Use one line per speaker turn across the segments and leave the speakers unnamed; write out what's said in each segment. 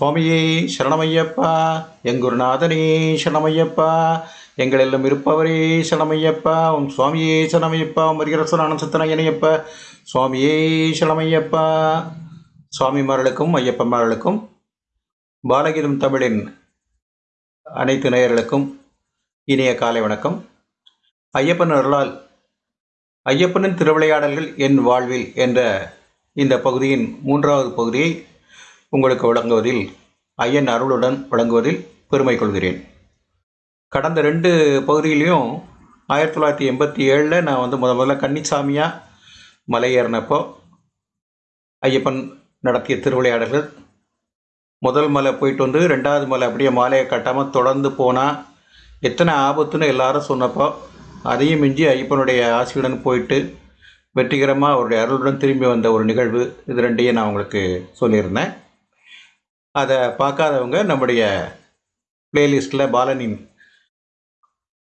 சுவாமியே சரணமையப்பா. எங்குருநாதனே சரணமையப்பா. எங்களெல்லாம் இருப்பவரே சரணமையப்பா. உன் சுவாமியே சரணமையப்பா. மரிகரசனான சித்தனையனையப்பா சுவாமியே சரணமையப்பா. சுவாமிமார்களுக்கும் ஐயப்பமார்களுக்கும் பாலகீதம் தமிழின் அனைத்து நேயர்களுக்கும் இனிய காலை வணக்கம். ஐயப்பன் அருளால் ஐயப்பனின் திருவிளையாடல்கள் என் வாழ்வில் என்ற இந்த பகுதியின் மூன்றாவது பகுதியை உங்களுக்கு வழங்குவதில் ஐயன் அருளுடன் வழங்குவதில் பெருமை கொள்கிறேன். கடந்த ரெண்டு பகுதியிலையும் ஆயிரத்தி தொள்ளாயிரத்தி எண்பத்தி ஏழில் நான் வந்து முத முதல்ல கன்னிசாமியாக மலை ஏறினப்போ ஐயப்பன் நடத்திய திருவிளையாடல்கள். முதல் மலை போயிட்டு வந்து ரெண்டாவது மலை அப்படியே மாலையை கட்டாமல் தொடர்ந்து போனால் எத்தனை ஆபத்துன்னு எல்லாரும் சொன்னப்போ அதையும் மிஞ்சி ஐயப்பனுடைய ஆசையுடன் போயிட்டு வெற்றிகரமாக அவருடைய அருளுடன் திரும்பி வந்த ஒரு நிகழ்வு. இது ரெண்டையும் நான் உங்களுக்கு சொல்லியிருந்தேன். அதை பார்க்காதவங்க நம்முடைய ப்ளேலிஸ்ட்டில் பாலனின்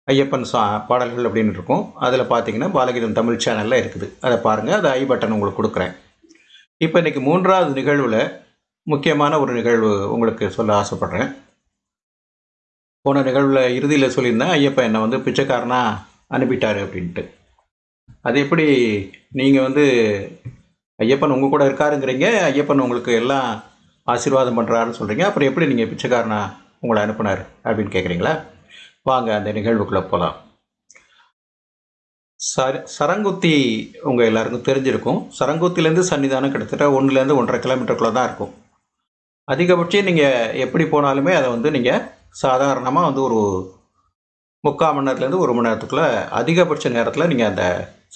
ஐயப்பன் சா பாடல்கள் அப்படின்னு இருக்கும். அதில் பார்த்தீங்கன்னா பாலகீதம் தமிழ் சேனலில் இருக்குது. அதை பாருங்கள் அது ஐ பட்டன் உங்களுக்கு கொடுக்குறேன். இப்போ இன்றைக்கி மூன்றாவது நிகழ்வில் முக்கியமான ஒரு நிகழ்வு உங்களுக்கு சொல்ல ஆசைப்பட்றேன். போன நிகழ்வில் இறுதியில் சொல்லியிருந்தேன் ஐயப்பன் என்னை வந்து பிச்சைக்காரனாக அனுப்பிட்டாரு அப்படின்ட்டு. அது எப்படி நீங்கள் வந்து ஐயப்பன் உங்கள் கூட இருக்காருங்கிறீங்க? ஐயப்பன் உங்களுக்கு எல்லாம் ஆசீர்வாதம் பண்ணுறாருன்னு சொல்கிறீங்க அப்புறம் எப்படி நீங்கள் பிச்சைக்காரனா உங்களை அனுப்புனார் அப்படின்னு கேட்குறீங்களா வாங்க அந்த நிகழ்வுக்குள்ளே போகலாம் சர சரங்குத்தி உங்கள் எல்லாருக்கும் தெரிஞ்சிருக்கும். சரங்குத்திலேருந்து சன்னிதானம் கிட்டத்தட்ட ஒன்றுலேருந்து ஒன்றரை கிலோமீட்டருக்குள்ளே தான் இருக்கும். அதிகபட்சம் நீங்கள் எப்படி போனாலுமே அதை வந்து நீங்கள் சாதாரணமாக வந்து ஒரு முக்கால் மணி நேரத்துலேருந்து ஒரு மணி நேரத்துக்குள்ளே அதிகபட்ச நேரத்தில் நீங்கள் அந்த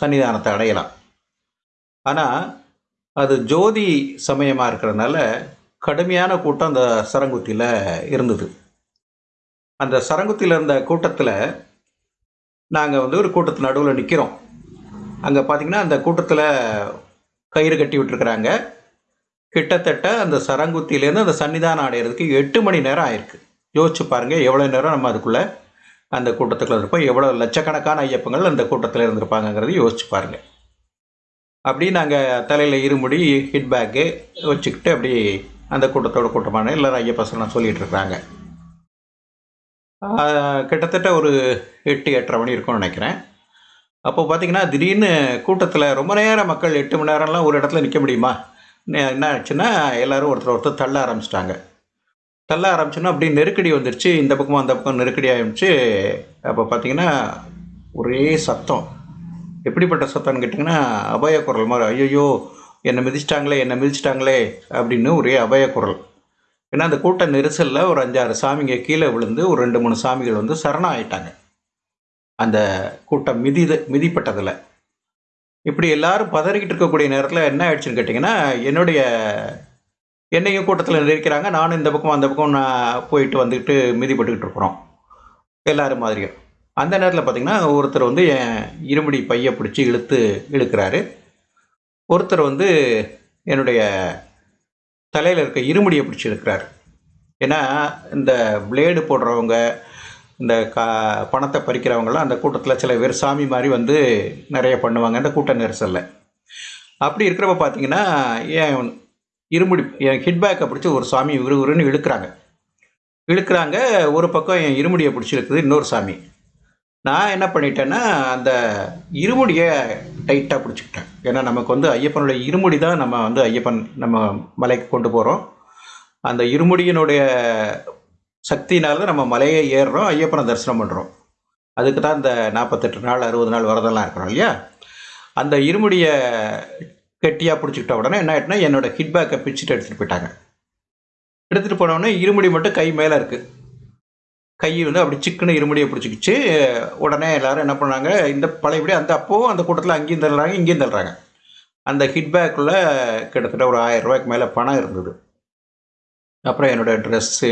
சன்னிதானத்தை அடையலாம். ஆனால் அது ஜோதி சமயமாக இருக்கிறதுனால கடுமையான கூட்டம் அந்த சரங்குத்தியில் இருந்தது. அந்த சரங்குத்தியில் இருந்த கூட்டத்தில் நாங்கள் வந்து ஒரு கூட்டத்து நடுவில் நிற்கிறோம் அங்கே பார்த்தீங்கன்னா அந்த கூட்டத்தில் கயிறு கட்டி விட்டுருக்குறாங்க. கிட்டத்தட்ட அந்த சரங்குத்தியிலேருந்து அந்த சன்னிதானம் அடையிறதுக்கு எட்டு மணி நேரம் ஆயிருக்கு. யோசிச்சு பாருங்கள் எவ்வளோ நேரம் நம்ம அதுக்குள்ளே அந்த கூட்டத்துக்குள்ள இருப்போம்? எவ்வளோ லட்சக்கணக்கான ஐயப்பங்கள் அந்த கூட்டத்தில் இருந்திருப்பாங்கங்கிறது யோசிச்சு பாருங்கள் அப்படி நாங்கள் தலையில் இருமுடி ஹிட் பேக்கு வச்சுக்கிட்டு அப்படி அந்த கூட்டத்தோட கூட்டமான எல்லாரும் ஐயப்பசலாம் சொல்லிகிட்டு இருக்கிறாங்க கிட்டத்தட்ட ஒரு எட்டு எட்டரை மணி இருக்கும்னு நினைக்கிறேன். அப்போ பார்த்தீங்கன்னா திடீர்னு கூட்டத்தில் ரொம்ப நேரம் மக்கள் எட்டு மணி நேரம்லாம் ஒரு இடத்துல நிற்க முடியுமா? என்ன ஆச்சுன்னா எல்லோரும் ஒருத்தர் ஒருத்தர் தள்ள ஆரம்பிச்சிட்டாங்க. தள்ள ஆரம்பிச்சோன்னா அப்படியே நெருக்கடி வந்துருச்சு. இந்த பக்கமும் அந்த பக்கம் நெருக்கடி ஆகிடுச்சு அப்போ பார்த்தீங்கன்னா ஒரே சத்தம். எப்படிப்பட்ட சத்தம்னு கேட்டிங்கன்னா அபய குரல் மாதிரி ஐயோ என்னை மிதிச்சிட்டாங்களே என்னை மிதிச்சிட்டாங்களே அப்படின்னு ஒரே அபய குரல். ஏன்னா அந்த கூட்ட நெரிசலில் ஒரு அஞ்சாறு சாமிங்க கீழே விழுந்து ஒரு ரெண்டு மூணு சாமிகள் வந்து சரணம் ஆயிட்டாங்க அந்த கூட்டம் மிதித மிதிப்பட்டதில். இப்படி எல்லாரும் பதறிக்கிட்டு இருக்கக்கூடிய நேரத்தில் என்ன ஆயிடுச்சுன்னு கேட்டிங்கன்னா என்னுடைய என்னையும் கூட்டத்தில் நிற்கிறாங்க. நானும் இந்த பக்கம் அந்த பக்கம் நான் போயிட்டு வந்துக்கிட்டு மிதிப்பட்டுக்கிட்டு இருக்கிறோம். எல்லோரும் மாதிரியும். அந்த நேரத்தில் பார்த்திங்கன்னா ஒருத்தர் வந்து என் இருமுடி பையை பிடிச்சி இழுத்து இழுக்கிறாரு. ஒருத்தர் வந்து என்னுடைய தலையில் இருக்க இருமுடியை பிடிச்சிருக்கிறார். ஏன்னா இந்த பிளேடு போடுறவங்க இந்த கா பணத்தை பறிக்கிறவங்களாம் அந்த கூட்டத்தில் சில பேர் சாமி மாதிரி வந்து நிறைய பண்ணுவாங்க. அந்த கூட்ட நெரிசலில். அப்படி இருக்கிறப்ப பார்த்தீங்கன்னா ஏன் இருமுடி என் ஹிட்பேக்கை பிடிச்சி ஒரு சாமி விறுவிறுன்னு இழுக்கிறாங்க. இழுக்கிறாங்க ஒரு பக்கம் என் இருமுடியை பிடிச்சிருக்குது இன்னொரு சாமி. நான் என்ன பண்ணிட்டேன்னா அந்த இருமுடியை டைட்டாக பிடிச்சிக்கிட்டேன். ஏன்னா நமக்கு வந்து ஐயப்பனுடைய இருமுடி தான் நம்ம வந்து ஐயப்பன் நம்ம மலைக்கு கொண்டு போகிறோம் அந்த இருமுடியினுடைய சக்தினால தான் நம்ம மலையை ஏறுறோம் ஐயப்பனை தரிசனம் பண்ணுறோம் அதுக்கு தான் இந்த நாற்பத்தெட்டு நாள் அறுபது நாள் வரதெல்லாம் இருக்கிறோம் இல்லையா? அந்த இருமுடியை கெட்டியாக பிடிச்சிக்கிட்ட உடனே என்ன ஆகிட்டுனா என்னோடய ஹிட்பேக்கை பிச்சுட்டு எடுத்துகிட்டு போயிட்டாங்க. எடுத்துகிட்டு போனோடனே இருமுடி மட்டும் கை மேலே இருக்குது கை வந்து அப்படி சிக்கனு இருமுடியை பிடிச்சிக்கிச்சு. உடனே எல்லோரும் என்ன பண்ணாங்க இந்த பழையபடி அந்த அப்போவும் அந்த கூட்டத்தில் அங்கேயும் தள்ளுறாங்க இங்கேயும் தள்ளுறாங்க. அந்த ஹிட் பேக்கில் கிட்டத்தட்ட ஒரு ஆயிரம் ரூபாய்க்கு மேலே பணம் இருந்தது. அப்புறம் என்னோடய ட்ரெஸ்ஸு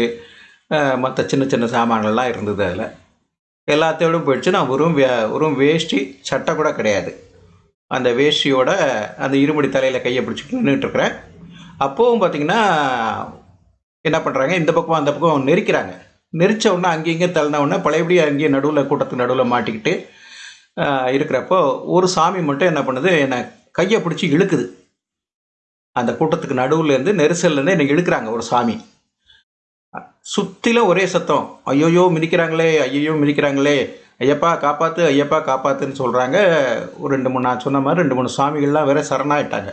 மற்ற சின்ன சின்ன சாமான்கள்லாம் இருந்தது அதில். எல்லாத்தையோடும் போயிடுச்சு. நான் வெறும் வே வெறும் வேஷ்டி சட்டை கூட கிடையாது. அந்த வேஷ்டியோட அந்த இருமுடி தலையில் கையை பிடிச்சிட்டு நின்றுட்டுருக்குறேன் அப்போவும் பார்த்திங்கன்னா என்ன பண்ணுறாங்க இந்த பக்கம் அந்த பக்கம் நெரிக்கிறாங்க. நெரிச்ச உடனே அங்கேயும் இங்கேயும் தள்ளின உடனே பழையபடி அங்கேயும் நடுவில் கூட்டத்துக்கு நடுவில் மாட்டிக்கிட்டு இருக்கிறப்போ ஒரு சாமி மட்டும் என்ன பண்ணுது என்னை கையை பிடிச்சி இழுக்குது. அந்த கூட்டத்துக்கு நடுவில் இருந்து நெரிசல்லேருந்து என்னை இழுக்கிறாங்க ஒரு சாமி. சுற்றிலும் ஒரே சத்தம் ஐயோயோ மிதிக்கிறாங்களே ஐயோ மிதிக்கிறாங்களே ஐயப்பா காப்பாற்று ஐயப்பா காப்பாத்துன்னு சொல்கிறாங்க ஒரு ரெண்டு மூணு நான் சொன்ன மாதிரி ரெண்டு மூணு சாமிகள்லாம் வேற சரணாயிட்டாங்க.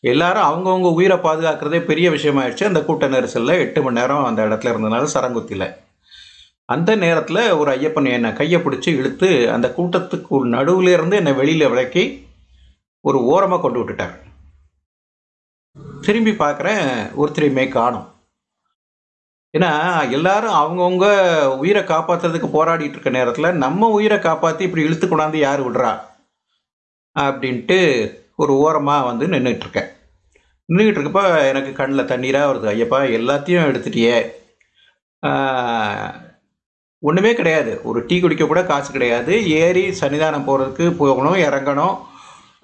எல்லாரும் அவங்கவுங்க உயிரை பாதுகாக்கிறதே பெரிய விஷயமாயிடுச்சு. அந்த கூட்ட நெரிசலில் எட்டு மணி நேரம் அந்த இடத்துல இருந்தனால சரங்குத்தியில் அந்த நேரத்தில் ஒரு ஐயப்பன் என்னை கையை பிடிச்சி இழுத்து அந்த கூட்டத்துக்கு நடுவில் இருந்து என்னை வெளியில் விளக்கி ஒரு ஓரமாக கொண்டு விட்டுட்டார் திரும்பி பார்க்குறேன் ஒருத்தரையுமே காணும். ஏன்னா எல்லாரும் அவங்கவுங்க உயிரை காப்பாற்றுறதுக்கு போராடிட்டு இருக்க நேரத்தில் நம்ம உயிரை காப்பாற்றி இப்படி இழுத்து கொண்டாந்து யார் விடுறா? அப்படின்ட்டு ஒரு ஓரமாக வந்து நின்றுட்டுருக்கேன் நின்றுக்கிட்டு இருக்கப்ப எனக்கு கண்ணில் தண்ணீராக வருது. ஐயப்பா எல்லாத்தையும் எடுத்துட்டியே. ஒன்றுமே கிடையாது. ஒரு டீ குடிக்க கூட காசு கிடையாது. ஏறி சன்னிதானம் போகிறதுக்கு போகணும் இறங்கணும்.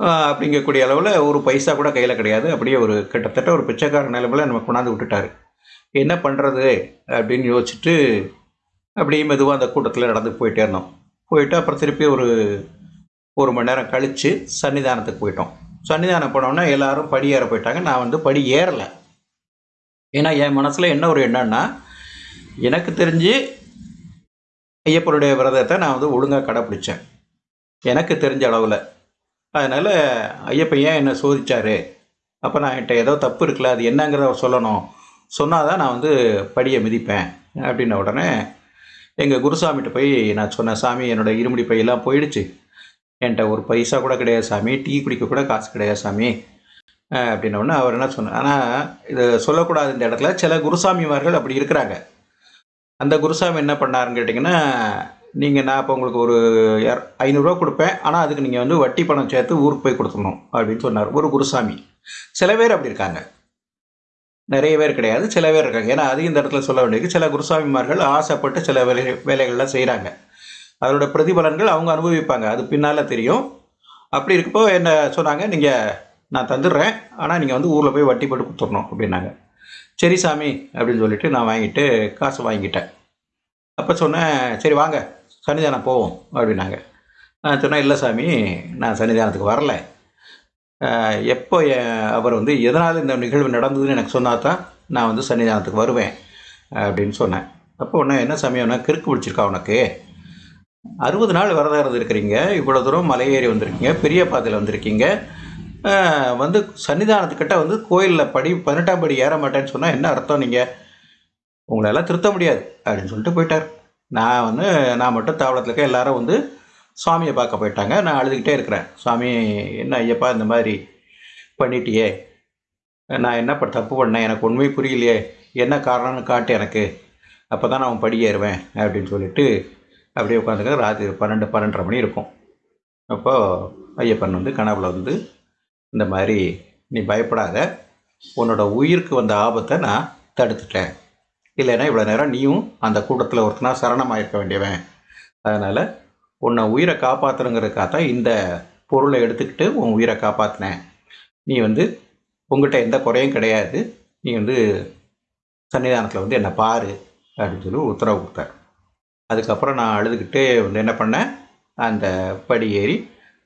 அப்படிங்கக்கூடிய அளவில் ஒரு பைசா கூட கையில் கிடையாது. அப்படியே ஒரு கிட்டத்தட்ட ஒரு பிச்சைக்கார நிலைமையில் நம்ம கொண்டாந்து விட்டுட்டாரு. என்ன பண்ணுறது அப்படின்னு யோசிச்சுட்டு அப்படியே மெதுவாக அந்த கூட்டத்தில் நடந்து போயிட்டே இருந்தோம். போயிட்டு அப்புறம் திருப்பி ஒரு ஒரு மணி நேரம் கழித்து சன்னிதானத்துக்கு போயிட்டோம். சன்னிதானம் போனோன்னா எல்லாரும் படி ஏற போயிட்டாங்க. நான் வந்து படி ஏறலை. ஏன்னா என் மனசில் என்ன ஒரு எண்ணம்னா எனக்கு தெரிஞ்சு ஐயப்பனுடைய விரதத்தை நான் வந்து ஒழுங்காக கடைப்பிடிச்சேன் எனக்கு தெரிஞ்ச அளவில். அதனால் ஐயப்பன் ஏன் என்னை சோதிச்சார்? அப்போ நான் என்கிட்ட ஏதோ தப்பு இருக்குல்ல அது என்னங்கிறத அவர் சொல்லணும். சொன்னால் தான் நான் வந்து படியை மிதிப்பேன் அப்படின்ன உடனே எங்கள் குருசாமிகிட்ட போய் நான் சொன்னேன் சாமி என்னோட இருமுடி பையெல்லாம் போயிடுச்சு. என்கிட்ட ஒரு பைசா கூட கிடையாது சாமி டீ குடிக்க கூட காசு கிடையாது சாமி. அப்படின்ன உடனே அவர் என்ன சொன்னார் ஆனால் இது சொல்லக்கூடாது இந்த இடத்துல. சில குருசாமிமார்கள் அப்படி இருக்கிறாங்க. அந்த குருசாமி என்ன பண்ணாருன்னு கேட்டிங்கன்னா நீங்கள் நான் இப்போ உங்களுக்கு ஒரு இர- ஐநூறுரூவா கொடுப்பேன். ஆனால் அதுக்கு நீங்கள் வந்து வட்டி பணம் சேர்த்து ஊருக்கு போய் கொடுத்துடணும் அப்படின்னு சொன்னார். ஒரு குருசாமி. சில பேர் அப்படி இருக்காங்க. நிறைய பேர் கிடையாது. சில பேர் இருக்காங்க. ஏன்னா அது இந்த இடத்துல சொல்ல வேண்டியது சில குருசாமிமார்கள் ஆசைப்பட்டு சில வேலை வேலைகள்லாம் செய்கிறாங்க அதோட பிரதிபலன்கள் அவங்க அனுபவிப்பாங்க. அது பின்னால் தெரியும். அப்படி இருக்கப்போ என்ன சொன்னாங்க? நீங்கள் நான் தந்துடுறேன். ஆனால் நீங்கள் வந்து ஊரில் போய் வட்டி போட்டு கொடுத்துடணும் அப்படின்னாங்க. சரி சாமி அப்படின்னு சொல்லிட்டு நான் வாங்கிட்டு காசு வாங்கிட்டேன் அப்போ சொன்னேன் சரி வாங்க. சன்னிதானம் போவோம் அப்படின்னாங்க. நான் சொன்னேன் இல்லை சாமி நான் சன்னிதானத்துக்கு வரல. எப்போ அவர் வந்து எதனால் இந்த நிகழ்வு நடந்ததுன்னு எனக்கு சொன்னால் தான் நான் வந்து சன்னிதானத்துக்கு வருவேன் அப்படின்னு சொன்னேன். அப்போ ஒன்று என்ன சாமி உனக்கு கிறுக்கு பிடிச்சிருக்கா உனக்கு? அறுபது நாள் விரதம் இருந்திருக்கிறீங்க இவ்வளோ தூரம் மலையேறி வந்திருக்கீங்க பெரிய பாதையில் வந்திருக்கீங்க. வந்து சன்னிதானத்துக்கிட்ட வந்து கோயிலில் படி பதினெட்டாம் படி ஏற மாட்டேன்னு சொன்னால் என்ன அர்த்தம் நீங்கள் உங்களெல்லாம் திருத்த முடியாது அப்படின்னு சொல்லிட்டு போயிட்டார். நான் வந்து நான் மட்டும் தாவளத்தில் இருக்க எல்லாரும் வந்து சுவாமியை பார்க்க போயிட்டாங்க. நான் அழுதுகிட்டே இருக்கிறேன். சுவாமி என்ன ஐயப்பா இந்த மாதிரி பண்ணிட்டியே? நான் என்ன ப- தப்பு பண்ணேன்? எனக்கு உண்மை புரியலையே. என்ன காரணம்னு காட்டு எனக்கு. அப்போ தான் நான் படி ஏறுவேன் அப்படின்னு சொல்லிட்டு அப்படியே உட்காந்துக்க ராத்திரி பன்னெண்டு பன்னெண்டரை மணி இருக்கும். அப்போது ஐயப்பன் வந்து கனவுல வந்து இந்த மாதிரி நீ பயப்படாத. உன்னோட உயிருக்கு வந்த ஆபத்தை நான் தடுத்துட்டேன். இல்லைன்னா இவ்வளோ நேரம் நீயும் அந்த கூட்டத்தில் ஒருத்தனா சரணமாயிருக்க வேண்டியவன். அதனால் உன்னை உயிரை காப்பாற்றணுங்கிறதுக்காக தான் இந்த பொருளை எடுத்துக்கிட்டு உன் உயிரை காப்பாற்றினேன் நீ வந்து உங்ககிட்ட எந்த குறையும் கிடையாது. நீ வந்து சன்னிதானத்தில் வந்து என்னை பாரு அப்படின்னு சொல்லி உத்தரவு கொடுத்தார். அதுக்கப்புறம் நான் அழுதுகிட்டு வந்து என்ன பண்ணேன்? அந்த படி ஏறி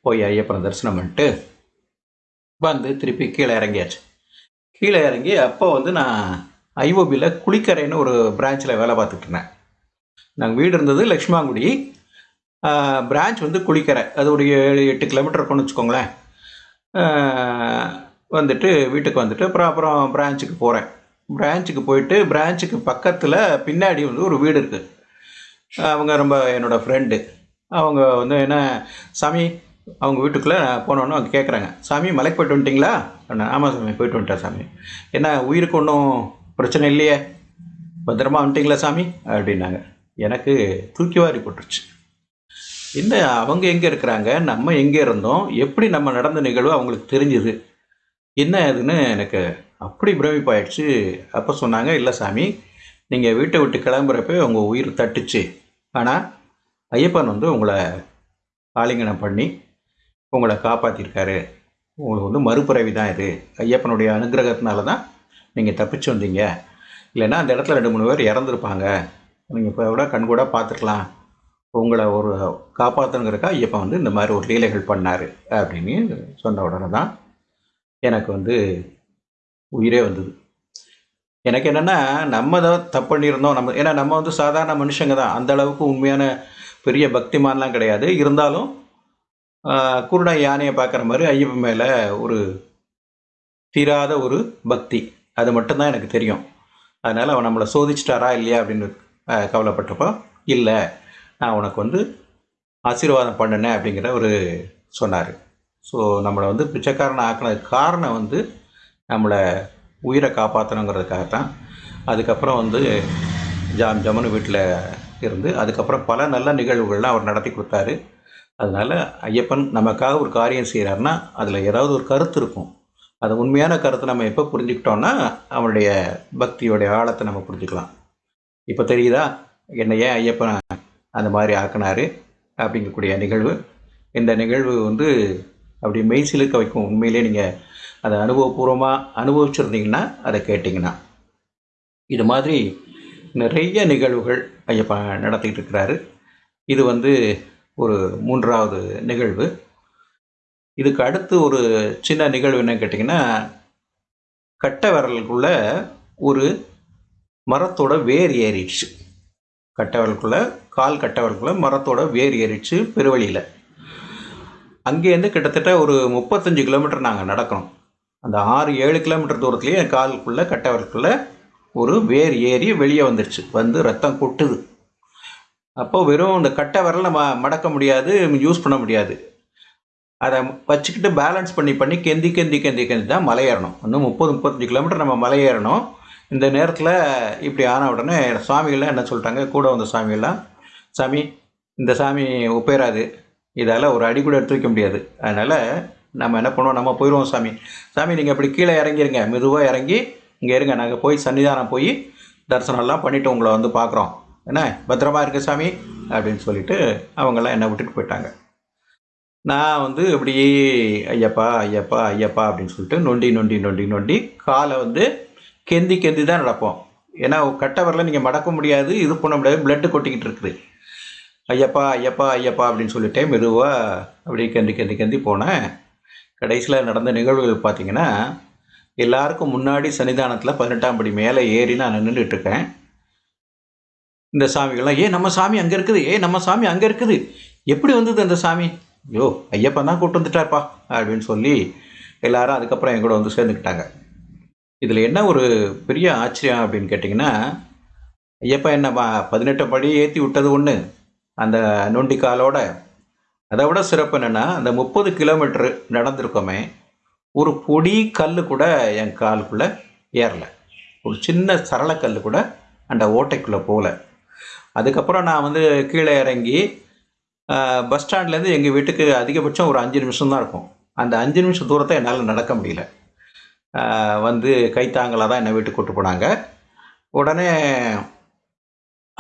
போய் ஐயப்பனை தரிசனம் பண்ணிட்டு வந்து திருப்பி கீழே இறங்கியாச்சு. கீழே இறங்கி அப்போ வந்து நான் ஐஓபியில் குளிக்கரைன்னு ஒரு பிரான்ச்சில் வேலை பார்த்துட்டு இருந்தேன். நாங்கள் வீடு இருந்தது லக்ஷ்மாங்குடி. பிரான்ச் வந்து குளிக்கரை. அது ஒரு ஏழு எட்டு கிலோமீட்டர் இருக்கும்னு வச்சுக்கோங்களேன். வந்துட்டு வீட்டுக்கு வந்துட்டு அப்புறம் அப்புறம் பிரான்ச்சுக்கு போகிறேன் பிரான்ச்சுக்கு போயிட்டு பிரான்ச்சுக்கு பக்கத்தில் பின்னாடி வந்து ஒரு வீடு இருக்குது அவங்க ரொம்ப என்னோடய ஃப்ரெண்டு அவங்க வந்து என்ன சாமி அவங்க வீட்டுக்குள்ளே போனோன்னு அவங்க கேட்குறாங்க சாமி மலைக்கு போயிட்டு வந்துட்டிங்களா? அண்ணா ஆமாம் சாமி போயிட்டு வந்துட்டேன் சாமி. என்ன உயிருக்கு ஒன்றும் பிரச்சனை இல்லையே? பத்திரமா வந்துட்டிங்களா சாமி? அப்படின்னாங்க. எனக்கு தூக்கி வாரி போட்டுருச்சு. இந்த அவங்க எங்கே இருக்கிறாங்க? நம்ம எங்கே இருந்தோம்? எப்படி நம்ம நடந்த நிகழ்வு அவங்களுக்கு தெரிஞ்சுது? என்ன அதுன்னு எனக்கு அப்படி பிரமிப்பாயிடுச்சு. அப்போ சொன்னாங்க இல்லை சாமி நீங்கள் வீட்டை விட்டு கிளம்புறப்ப உங்கள் உயிர் தட்டுச்சு. ஆனால் ஐயப்பன் வந்து உங்களை ஆலிங்கனம் பண்ணி உங்களை காப்பாற்றிருக்காரு உங்களுக்கு வந்து மறுபிறவி தான் இது. ஐயப்பனுடைய அனுகிரகத்தினால தான் நீங்கள் தப்பிச்சு வந்தீங்க. இல்லைன்னா அந்த இடத்துல ரெண்டு மூணு பேர் இறந்துருப்பாங்க. நீங்கள் இப்போ கூட கண்கூட பார்த்துருக்கலாம் உங்களை ஒரு காப்பாற்றணுங்கிறக்கா ஐயப்பன் வந்து இந்த மாதிரி ஒரு லீலைகள் பண்ணார் அப்படின்னு சொன்ன உடனே தான் எனக்கு வந்து உயிரே வந்தது. எனக்கு என்னென்னா நம்ம தான் தப்பு பண்ணியிருந்தோம். நம்ம ஏன்னா நம்ம வந்து சாதாரண மனுஷங்க தான். அந்த அளவுக்கு உண்மையான பெரிய பக்திமான்லாம் கிடையாது. இருந்தாலும் குருடா யானையை பார்க்குற மாதிரி ஐயப்பன் மேலே ஒரு தீராத ஒரு பக்தி. அது மட்டும்தான் எனக்கு தெரியும். அதனால் அவன் நம்மளை சோதிச்சிட்டாரா இல்லையா அப்படின்னு கவலைப்பட்டப்போ இல்லை நான் உனக்கு வந்து ஆசீர்வாதம் பண்ணினேன் அப்படிங்கிற ஒரு சொன்னார். ஸோ நம்மளை வந்து பிச்சைக்காரனை ஆக்கினதுக்கு காரணம் வந்து நம்மளை உயிரை காப்பாற்றணுங்கிறதுக்காக தான் அதுக்கப்புறம் வந்து ஜாம் ஜமனு வீட்டில் இருந்து அதுக்கப்புறம் பல நல்ல நிகழ்வுகள்லாம் அவர் நடத்தி கொடுத்தாரு. அதனால் ஐயப்பன் நமக்காக ஒரு காரியம் செய்கிறாருன்னா அதில் ஏதாவது ஒரு கருத்து இருக்கும். அது உண்மையான கருத்தை நம்ம எப்போ புரிஞ்சுக்கிட்டோம்னா அவனுடைய பக்தியோடைய ஆழத்தை நம்ம புரிஞ்சுக்கலாம். இப்போ தெரியுதா? என்னை ஏன் ஐயப்பன் அந்த மாதிரி ஆக்கினாரு? அப்படிங்கக்கூடிய நிகழ்வு. இந்த நிகழ்வு வந்து அப்படி மெய்சிலுக்க வைக்கும். உண்மையிலே நீங்கள் அதை அனுபவபூர்வமாக அனுபவிச்சிருந்தீங்கன்னா அதை கேட்டிங்கன்னா. இது மாதிரி நிறைய நிகழ்வுகள் ஐயப்பா நடத்திக்கிட்டு இருக்கிறாரு. இது வந்து ஒரு மூன்றாவது நிகழ்வு. இதுக்கு அடுத்து ஒரு சின்ன நிகழ்வு என்ன கேட்டிங்கன்னா கட்டை விரலுக்குள்ள ஒரு மரத்தோட வேர் ஏறிடுச்சு. கட்டை விரலுக்குள்ள கால் கட்டை விரலுக்குள்ள மரத்தோட வேர் ஏறிடுச்சு பெருவழியில். அங்கேருந்து கிட்டத்தட்ட ஒரு முப்பத்தஞ்சு கிலோமீட்டர் நாங்கள் நடக்கணும் அந்த ஆறு ஏழு கிலோமீட்டர் தூரத்துலேயே என் காலுக்குள்ளே கட்டை ஒரு வேர் ஏறி வெளியே வந்துடுச்சு வந்து ரத்தம் கொட்டுது. அப்போ வெறும் இந்த கட்டை விரலை ம மடக்க முடியாது யூஸ் பண்ண முடியாது. அதை வச்சுக்கிட்டு பேலன்ஸ் பண்ணி பண்ணி கெந்தி கெந்தி கெந்தி கெந்தி தான் மலையேறணும் இன்னும் முப்பது முப்பத்தஞ்சு கிலோமீட்டர் நம்ம மலை ஏறணும். இந்த நேரத்தில் இப்படி ஆன உடனே சுவாமிகள்லாம் என்ன சொல்லிட்டாங்க? கூட வந்த சுவாமிகள்லாம் சாமி இந்த சாமி ஒப்பேராது இதால் ஒரு அடி கூட எடுத்து வைக்க முடியாது. அதனால் நம்ம என்ன பண்ணுவோம்? நம்ம போயிடுவோம் சாமி. சாமி நீங்கள் இப்படி கீழே இறங்கிருங்க. மெதுவாக இறங்கி இங்கே இருங்க. நாங்கள் போய் சன்னிதானம் போய் தரிசனம்லாம் பண்ணிவிட்டு உங்களை வந்து பார்க்குறோம். என்ன? பத்திரமா இருக்கு சாமி? அப்படின்னு சொல்லிட்டு அவங்கெல்லாம் என்னை விட்டுட்டு போயிட்டாங்க. நான் வந்து அப்படியே ஐயப்பா ஐயப்பா ஐயப்பா அப்படின்னு சொல்லிட்டு நொண்டி நொண்டி நொண்டி நொண்டி காலை வந்து கெந்தி கெந்தி தான் நடப்போம். ஏன்னா கட்டவரில் வரல நீங்கள் மடக்க முடியாது இது பண்ண முடியாது பிளட்டு கொட்டிக்கிட்டு இருக்குது. ஐயப்பா ஐயப்பா ஐயப்பா அப்படின்னு சொல்லிட்டே மெதுவாக அப்படியே கெந்தி கெந்தி கெந்தி போனேன். கடைசியில் நடந்த நிகழ்வுகள் பார்த்தீங்கன்னா எல்லாருக்கும் முன்னாடி சன்னிதானத்தில் பதினெட்டாம் படி மேலே ஏறி நான் நின்றுட்டு இருக்கேன். இந்த சாமிகள்லாம் ஏ நம்ம சாமி அங்கே இருக்குது ஏ நம்ம சாமி அங்கே இருக்குது. எப்படி வந்தது அந்த சாமி? ஐயோ ஐயப்பன் தான் கூட்டு வந்துட்டார்ப்பா அப்படின்னு சொல்லி எல்லாரும் அதுக்கப்புறம் என் கூட வந்து சேர்ந்துக்கிட்டாங்க. இதில் என்ன ஒரு பெரிய ஆச்சரியம் அப்படின்னு கேட்டிங்கன்னா ஐயப்பா என்ன பதினெட்டு படி ஏற்றி விட்டது ஒன்று அந்த நொண்டி காலோட. அதை விட சிறப்பு என்னென்னா அந்த முப்பது கிலோமீட்ரு நடந்திருக்கோமே ஒரு பொடி கல் கூட என் காலுக்குள்ளே ஏறல. ஒரு சின்ன சரளக்கல் கூட அந்த ஓட்டைக்குள்ளே போகல அதுக்கப்புறம் நான் வந்து கீழே இறங்கி பஸ் ஸ்டாண்ட்லேருந்து எங்கள் வீட்டுக்கு அதிகபட்சம் ஒரு அஞ்சு நிமிஷம் தான் இருக்கும். அந்த அஞ்சு நிமிஷம் தூரத்தை என்னால் நடக்க முடியல. வந்து கைத்தாங்கலாக தான் என்னை வீட்டுக்கு கூப்பிட்டு போனாங்க. உடனே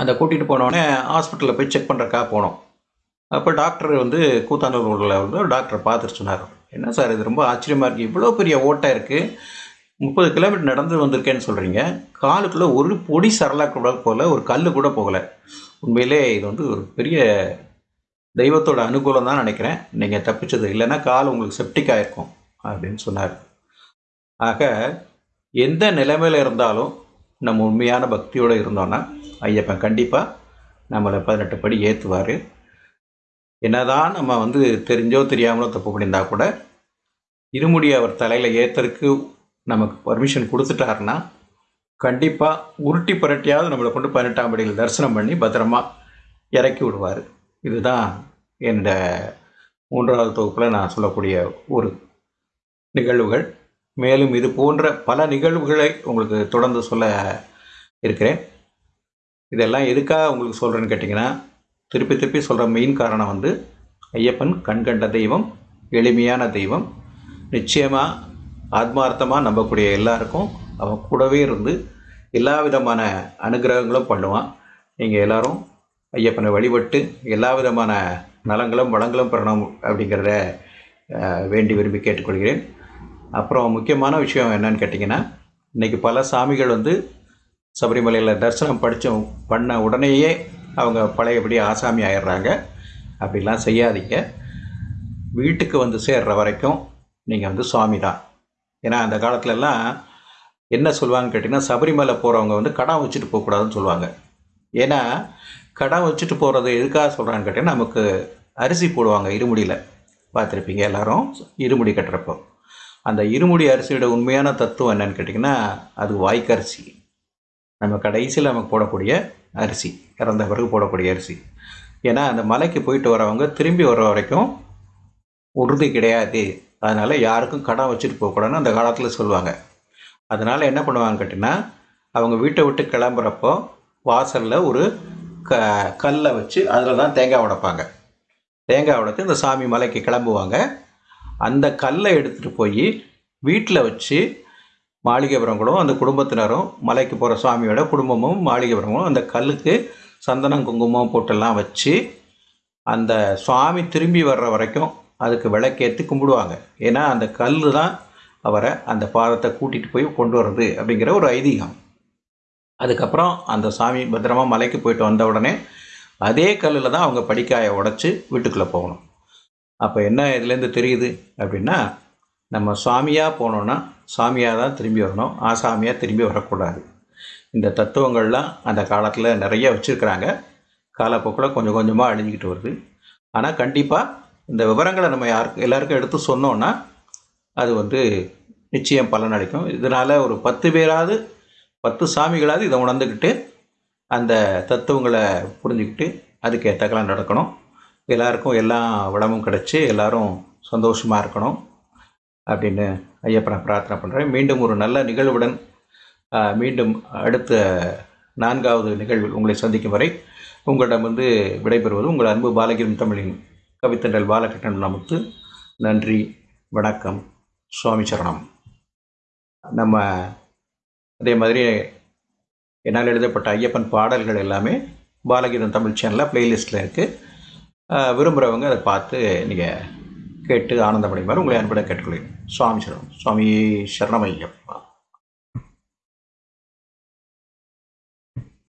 அந்த கூட்டிகிட்டு போனோடனே ஹாஸ்பிட்டலில் போய் செக் பண்ணுறக்கா போனோம். அப்போ டாக்டர் வந்து கூத்தானூர் ரோடில் வந்து டாக்டரை பார்த்துட்டு சொன்னார். என்ன சார் இது ரொம்ப ஆச்சரியமாக இருக்குது இவ்வளோ பெரிய ஓட்டை இருக்குது முப்பது கிலோமீட்டர் நடந்து வந்திருக்கேன்னு சொல்கிறீங்க காலுக்குள்ளே ஒரு பொடி சரலாக கூட போகல ஒரு கல் கூட போகலை. உண்மையிலே இது வந்து ஒரு பெரிய தெய்வத்தோட அனுகூலம் தான் நினைக்கிறேன். நீங்கள் தப்பிச்சது இல்லைன்னா கால் உங்களுக்கு செப்டிக் ஆயிருக்கும் அப்படின்னு சொன்னார். ஆக எந்த நிலைமையில் இருந்தாலும் நம்ம உண்மையான பக்தியோடு இருந்தோன்னா ஐயப்பன் கண்டிப்பாக நம்மளை பதினெட்டு படி ஏற்றுவார் என்னதான் நம்ம வந்து தெரிஞ்சோ தெரியாமலோ தப்பு பண்ணியிருந்தா கூட இருமுடி அவர் தலையில் ஏற்றுறதுக்கு நமக்கு பர்மிஷன் கொடுத்துட்டாருன்னா கண்டிப்பாக உருட்டி புரட்டியாவது நம்மளை கொண்டு பதினெட்டாம் படியில் தரிசனம் பண்ணி பத்திரமா இறக்கி விடுவார். இதுதான் என்னோட மூன்றாவது தொகுப்பில் நான் சொல்லக்கூடிய ஒரு நிகழ்வுகள். மேலும் இது போன்ற பல நிகழ்வுகளை உங்களுக்கு தொடர்ந்து சொல்ல இருக்கிறேன். இதெல்லாம் எதுக்காக உங்களுக்கு சொல்கிறேன்னு கேட்டிங்கன்னா திருப்பி திருப்பி சொல்கிற மெயின் காரணம் வந்து ஐயப்பன் கண்கண்ட தெய்வம் எளிமையான தெய்வம். நிச்சயமாக ஆத்மார்த்தமாக நம்பக்கூடிய எல்லாருக்கும் அவன் கூடவே இருந்து எல்லா விதமான அனுகிரகங்களும் பண்ணுவான். நீங்கள் எல்லாரும் ஐயப்பனை வழிபட்டு எல்லா விதமான நலங்களும் வளங்களும் பெறணும் அப்படிங்கிறத வேண்டி விரும்பி கேட்டுக்கொள்கிறேன். அப்புறம் முக்கியமான விஷயம் என்னன்னு கேட்டிங்கன்னா இன்றைக்கி பல சாமிகள் வந்து சபரிமலையில் தரிசனம் படித்த பண்ண உடனேயே அவங்க பழையபடி ஆசாமி ஆயிடுறாங்க. அப்படிலாம் செய்யாதீங்க. வீட்டுக்கு வந்து சேர்ற வரைக்கும் நீங்கள் வந்து சுவாமி தான். ஏன்னா அந்த காலத்துலலாம் என்ன சொல்லுவாங்கன்னு கேட்டிங்கன்னா சபரிமலை போகிறவங்க வந்து கடன் வச்சுட்டு போகக்கூடாதுன்னு சொல்லுவாங்க. ஏன்னா கடன் வச்சுட்டு போகிறது எதுக்காக சொல்கிறான்னு கேட்டிங்கன்னா நமக்கு அரிசி போடுவாங்க இருமுடியில். பார்த்துருப்பீங்க எல்லாரும்? இருமுடி கட்டுறப்போ. அந்த இருமுடி அரிசியோட உண்மையான தத்துவம் என்னன்னு கேட்டிங்கன்னா அது வாய்க்கரிசி. நம்ம கடைசியில் நமக்கு போடக்கூடிய அரிசி இறந்த பிறகு போடக்கூடிய அரிசி. ஏன்னா அந்த மலைக்கு போயிட்டு வரவங்க திரும்பி வர வரைக்கும் உறுதி கிடையாது. அதனால் யாருக்கும் கடன் வச்சுட்டு போகக்கூடாதுன்னு அந்த காலத்தில் சொல்லுவாங்க. அதனால் என்ன பண்ணுவாங்க கேட்டிங்கன்னா அவங்க வீட்டை விட்டு கிளம்புறப்போ வாசலில் ஒரு க கல்லை வச்சு அதில் தான் தேங்காய் உடைப்பாங்க. தேங்காய் உடைத்து இந்த சாமி மலைக்கு கிளம்புவாங்க. அந்த கல்லை எடுத்துகிட்டு போய் வீட்டில் வச்சு மாளிகைபுரங்களும் அந்த குடும்பத்தினரும் மலைக்கு போகிற சுவாமியோட குடும்பமும் மாளிகைபுரங்களும் அந்த கல்லுக்கு சந்தனம் குங்குமம் போட்டெல்லாம் வச்சு அந்த சுவாமி திரும்பி வர்ற வரைக்கும் அதுக்கு விளக்கேற்றி கும்பிடுவாங்க. ஏன்னா அந்த கல் தான் அவரை அந்த பாதத்தை கூட்டிகிட்டு போய் கொண்டு வர்றது அப்படிங்கிற ஒரு ஐதீகம். அதுக்கப்புறம் அந்த சாமி பத்திரமா மலைக்கு போயிட்டு வந்த உடனே அதே கல்லில் தான் அவங்க படிக்காயை உடச்சி வீட்டுக்குள்ளே போகணும். அப்போ என்ன இதுலேருந்து தெரியுது அப்படின்னா நம்ம சுவாமியாக போனோன்னா சாமியாக தான் திரும்பி வரணும். ஆசாமியாக திரும்பி வரக்கூடாது. இந்த தத்துவங்கள்லாம் அந்த காலத்தில் நிறைய வச்சுருக்கிறாங்க. காலப்போக்கில் கொஞ்சம் கொஞ்சமாக அழிஞ்சிக்கிட்டு வருது. ஆனால் கண்டிப்பாக இந்த விவரங்களை நம்ம யாருக்கு எல்லாருக்கும் எடுத்து சொன்னோன்னா அது வந்து நிச்சயம் பலனளிக்கும். இதனால் ஒரு பத்து பேராவது பத்து சாமிகளாவது இதை உணர்ந்துக்கிட்டு அந்த தத்துவங்களை புரிஞ்சுக்கிட்டு அதுக்கு ஏற்றக்கெல்லாம் நடக்கணும். எல்லாருக்கும் எல்லா வளமும் கிடச்சி எல்லாரும் சந்தோஷமாக இருக்கணும் அப்படின்னு ஐயப்பனை பிரார்த்தனை பண்ணுறேன் மீண்டும் ஒரு நல்ல நிகழ்வுடன் மீண்டும் அடுத்த நான்காவது நிகழ்வில் உங்களை சந்திக்கும் வரை உங்களிடம் வந்து விடைபெறுவது உங்கள் அன்பு பாலகிரும் தமிழின் கவித்தண்டல் பாலகிருஷ்ணன் நமக்கு நன்றி வணக்கம் சுவாமி சரணம். நம்ம அதே மாதிரி என்னால் எழுதப்பட்ட ஐயப்பன் பாடல்கள் எல்லாமே பாலகீதம் தமிழ் சேனலில் ப்ளேலிஸ்ட்டில் இருக்குது விரும்புகிறவங்க அதை பார்த்து நீங்கள் கேட்டு ஆனந்தமடைமாறு உங்களை அன்புடன் கேட்டுக்கொள்கிறேன். சுவாமி சரணம். சுவாமி சரணம் ஐயப்பா